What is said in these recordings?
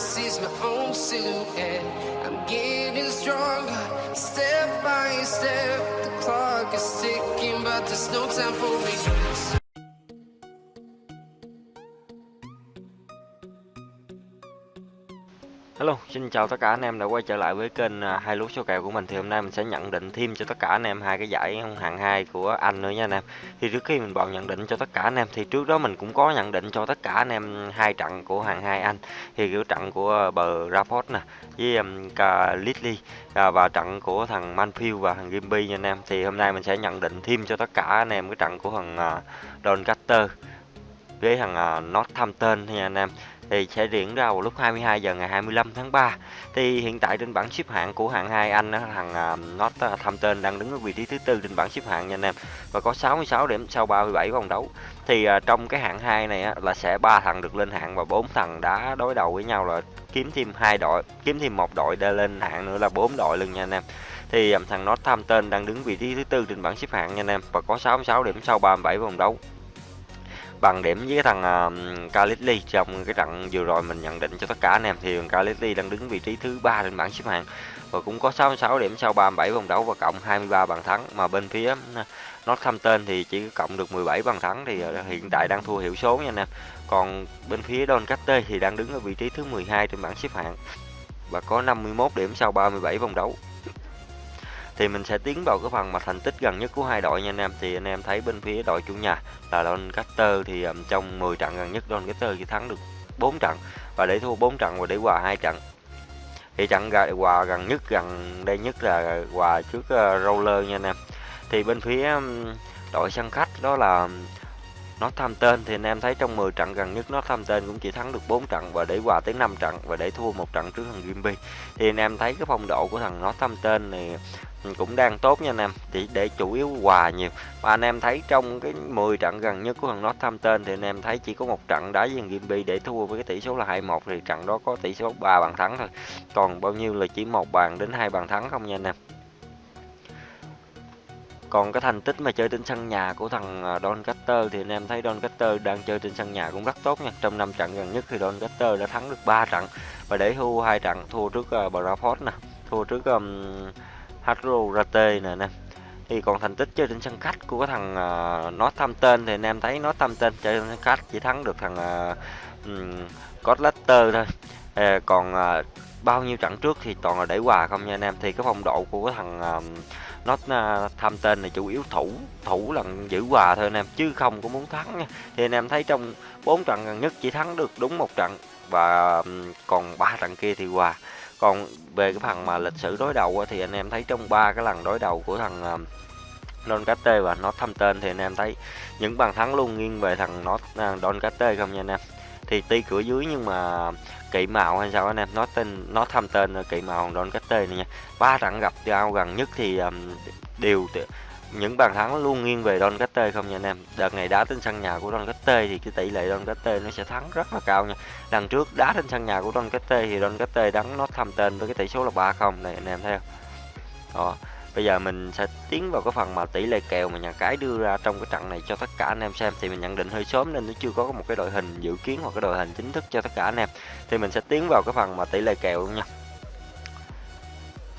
sees my own silhouette. I'm getting stronger, step by step. The clock is ticking, but there's no time for regrets. Hello, xin chào tất cả anh em đã quay trở lại với kênh à, hai lúa số kèo của mình thì hôm nay mình sẽ nhận định thêm cho tất cả anh em hai cái giải hạng hai của anh nữa nha anh em. Thì trước khi mình vào nhận định cho tất cả anh em thì trước đó mình cũng có nhận định cho tất cả anh em hai trận của hạng hai anh. Thì kiểu trận của bờ Rafford nè với um, Lidley à, và trận của thằng Manfield và thằng Gimby nha anh em. Thì hôm nay mình sẽ nhận định thêm cho tất cả anh em cái trận của thằng uh, Doncaster với thằng uh, Northampton nha anh em thì sẽ diễn ra vào lúc 22 giờ ngày 25 tháng 3. Thì hiện tại trên bảng xếp hạng của hạng 2 Anh thằng à, Northampton đang đứng ở vị trí thứ tư trên bảng xếp hạng nha anh em và có 66 điểm sau 37 vòng đấu. Thì à, trong cái hạng 2 này á, là sẽ ba thằng được lên hạng và bốn thằng đã đối đầu với nhau là kiếm thêm hai đội, kiếm thêm một đội để lên hạng nữa là bốn đội luôn nha anh em thì à, thằng Northampton đang đứng vị trí thứ tư trên bảng xếp hạng nha anh em và có 66 điểm sau 37 vòng đấu bằng điểm với cái thằng à, uh, trong cái trận vừa rồi mình nhận định cho tất cả anh em thì Kalitli đang đứng vị trí thứ ba trên bảng xếp hạng. Và cũng có 66 điểm sau 37 vòng đấu và cộng 23 bàn thắng. Mà bên phía à, Northampton thì chỉ cộng được 17 bàn thắng thì à, hiện tại đang thua hiệu số nha anh em. Còn bên phía Doncaster thì đang đứng ở vị trí thứ 12 trên bảng xếp hạng. Và có 51 điểm sau 37 vòng đấu thì mình sẽ tiến vào cái phần mà thành tích gần nhất của hai đội nha anh em. Thì anh em thấy bên phía đội chủ nhà là Doncaster thì um, trong 10 trận gần nhất Doncaster chỉ thắng được 4 trận và để thua 4 trận và để hòa hai trận. Thì trận hòa gần nhất gần đây nhất là hòa trước uh, Roller nha anh em. Thì bên phía um, đội sân khách đó là nó tham tên thì anh em thấy trong 10 trận gần nhất nó tham tên cũng chỉ thắng được 4 trận và để hòa tới 5 trận và để thua một trận trước thằng Gimby thì anh em thấy cái phong độ của thằng nó tham tên này ừ, cũng đang tốt nha anh em thì để chủ yếu hòa nhiều. Và anh em thấy trong cái 10 trận gần nhất của thằng Northampton thì anh em thấy chỉ có một trận đá với thằng Gimby để thua với cái tỷ số là 2-1 thì trận đó có tỷ số 3 bàn thắng thôi. Còn bao nhiêu là chỉ một bàn đến hai bàn thắng không nha anh em còn cái thành tích mà chơi trên sân nhà của thằng à, Doncaster thì anh em thấy Doncaster đang chơi trên sân nhà cũng rất tốt nha. Trong 5 trận gần nhất thì Doncaster đã thắng được 3 trận và để thua hai trận, thua trước à, uh, Braford nè, thua trước um, Hadro Rate nè nè. Thì còn thành tích chơi trên sân khách của cái thằng uh, Northampton thì anh em thấy Northampton chơi trên sân khách chỉ thắng được thằng uh, um, thôi. Ờ, à, còn uh, bao nhiêu trận trước thì toàn là để hòa không nha anh em thì cái phong độ của cái thằng uh, nó tham tên là chủ yếu thủ thủ lần giữ hòa thôi anh em, chứ không có muốn thắng nha. Thì anh em thấy trong bốn trận gần nhất chỉ thắng được đúng một trận và còn ba trận kia thì hòa. Còn về cái phần mà lịch sử đối đầu thì anh em thấy trong ba cái lần đối đầu của thằng Doncaster và nó thăm tên thì anh em thấy những bàn thắng luôn nghiêng về thằng nó à, Doncaster không nha anh em? Thì tuy cửa dưới nhưng mà kỵ màu hay sao anh em? Nó tên nó thăm tên kỵ màu đón cách tên này nha. Ba trận gặp nhau gần nhất thì um, đều những bàn thắng luôn nghiêng về Don Catte không nha anh em? Đợt này đá trên sân nhà của Don Catte thì cái tỷ lệ Don Catte nó sẽ thắng rất là cao nha. Lần trước đá trên sân nhà của Don Catte thì Don Catte đắng nó thăm tên với cái tỷ số là ba không này anh em thấy không? Đó bây giờ mình sẽ tiến vào cái phần mà tỷ lệ kèo mà nhà cái đưa ra trong cái trận này cho tất cả anh em xem. Thì mình nhận định hơi sớm nên nó chưa có một cái đội hình dự kiến hoặc cái đội hình chính thức cho tất cả anh em. Thì mình sẽ tiến vào cái phần mà tỷ lệ kèo luôn nha.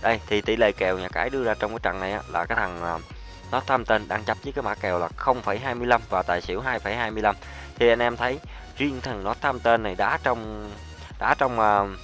Đây thì tỷ lệ kèo nhà cái đưa ra trong cái trận này á, là cái thằng à, nó tham tên đang chấp với cái mã kèo là 0,25 và tài xỉu 2,25 thì anh em thấy riêng thằng nó tham tên này đá trong đá trong uh,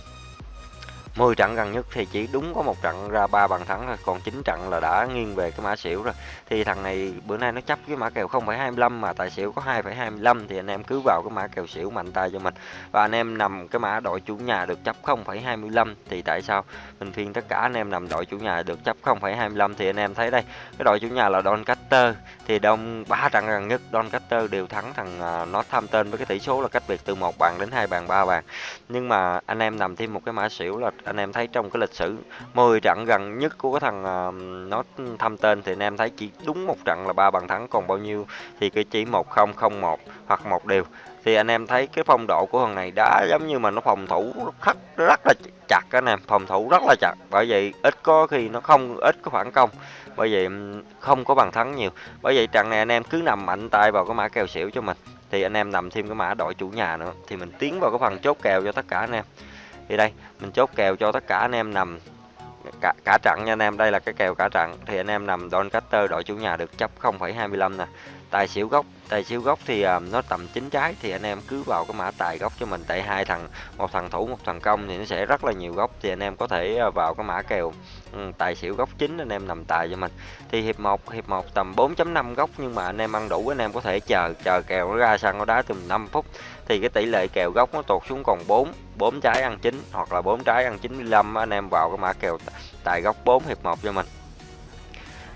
10 trận gần nhất thì chỉ đúng có một trận ra ba bàn thắng thôi còn 9 trận là đã nghiêng về cái mã xỉu rồi. Thì thằng này bữa nay nó chấp cái mã kèo 0,25 mà tài xỉu có 2,25 thì anh em cứ vào cái mã kèo xỉu mạnh tay cho mình. Và anh em nằm cái mã đội chủ nhà được chấp 0,25 thì tại sao? Mình phiên tất cả anh em nằm đội chủ nhà được chấp 0,25 thì anh em thấy đây cái đội chủ nhà là Doncaster. Thì đông ba trận gần nhất Doncaster đều thắng thằng à, uh, nó tham tên với cái tỷ số là cách biệt từ một bàn đến hai bàn ba bàn. Nhưng mà anh em nằm thêm một cái mã xỉu là anh em thấy trong cái lịch sử 10 trận gần nhất của cái thằng uh, nó thăm tên thì anh em thấy chỉ đúng một trận là ba bàn thắng còn bao nhiêu thì cái chỉ một không không một hoặc một đều. Thì anh em thấy cái phong độ của thằng này đã giống như mà nó phòng thủ rất rất là chặt anh em phòng thủ rất là chặt. Bởi vậy ít có khi nó không ít có phản công. Bởi vậy không có bàn thắng nhiều. Bởi vậy trận này anh em cứ nằm mạnh tay vào cái mã kèo xỉu cho mình. Thì anh em nằm thêm cái mã đội chủ nhà nữa thì mình tiến vào cái phần chốt kèo cho tất cả anh em thì đây mình chốt kèo cho tất cả anh em nằm cả, cả trận nha anh em. Đây là cái kèo cả trận thì anh em nằm Doncaster đội chủ nhà được chấp 0,25 nè tài xỉu gốc. Tài xỉu gốc thì uh, nó tầm chín trái thì anh em cứ vào cái mã tài gốc cho mình. Tại hai thằng một thằng thủ một thằng công thì nó sẽ rất là nhiều gốc. Thì anh em có thể uh, vào cái mã kèo um, tài xỉu gốc chính anh em nằm tài cho mình. Thì hiệp 1 hiệp 1 tầm 4.5 gốc nhưng mà anh em ăn đủ anh em có thể chờ chờ kèo nó ra sân nó đá từ 5 phút. Thì cái tỷ lệ kèo gốc nó tụt xuống còn 4 4 trái ăn chín hoặc là 4 trái ăn 95 anh em vào cái mã kèo tài gốc 4 hiệp 1 cho mình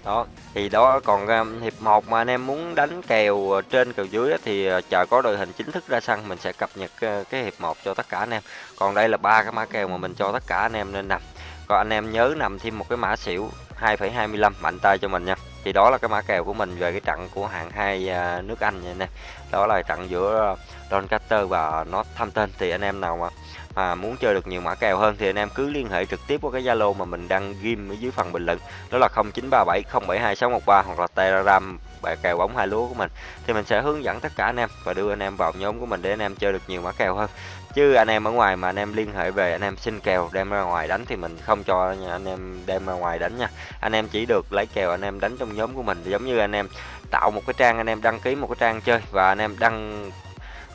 đó thì đó còn um, hiệp 1 mà anh em muốn đánh kèo à, trên kèo dưới thì à, chờ có đội hình chính thức ra sân mình sẽ cập nhật cái hiệp 1 cho tất cả anh em. Còn đây là ba cái mã kèo mà mình cho tất cả anh em nên nằm. Còn anh em nhớ nằm thêm một cái mã xỉu 2,25 mạnh tay cho mình nha. Thì đó là cái mã kèo của mình về cái trận của hạng hai nước Anh nha anh em đó là trận giữa Doncaster và Northampton. Thì anh em nào mà mà muốn chơi được nhiều mã kèo hơn thì anh em cứ liên hệ trực tiếp qua cái Zalo mà mình đăng ghim ở dưới phần bình luận đó là 0937 072 613 hoặc là Telegram bài kèo bóng hai lúa của mình thì mình sẽ hướng dẫn tất cả anh em và đưa anh em vào nhóm của mình để anh em chơi được nhiều mã kèo hơn chứ anh em ở ngoài mà anh em liên hệ về anh em xin kèo đem ra ngoài đánh thì mình không cho nha anh em đem ra ngoài đánh nha anh em chỉ được lấy kèo anh em đánh trong nhóm của mình giống như anh em tạo một cái trang anh em đăng ký một cái trang chơi và anh em đăng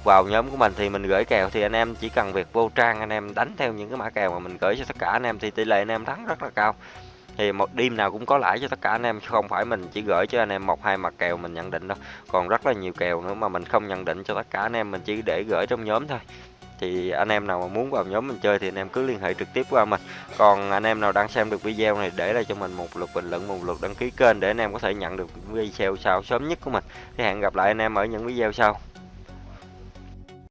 vào nhóm của mình thì mình gửi kèo thì anh em chỉ cần việc vô trang anh em đánh theo những cái mã kèo mà mình gửi cho tất cả anh em thì tỷ lệ anh em thắng rất là cao thì một đêm nào cũng có lãi cho tất cả anh em không phải mình chỉ gửi cho anh em một hai mặt kèo mình nhận định đâu còn rất là nhiều kèo nữa mà mình không nhận định cho tất cả anh em mình chỉ để gửi trong nhóm thôi thì anh em nào mà muốn vào nhóm mình chơi thì anh em cứ liên hệ trực tiếp qua mình còn anh em nào đang xem được video này để lại cho mình một lượt bình luận một lượt đăng ký kênh để anh em có thể nhận được video sau sớm nhất của mình thì hẹn gặp lại anh em ở những video sau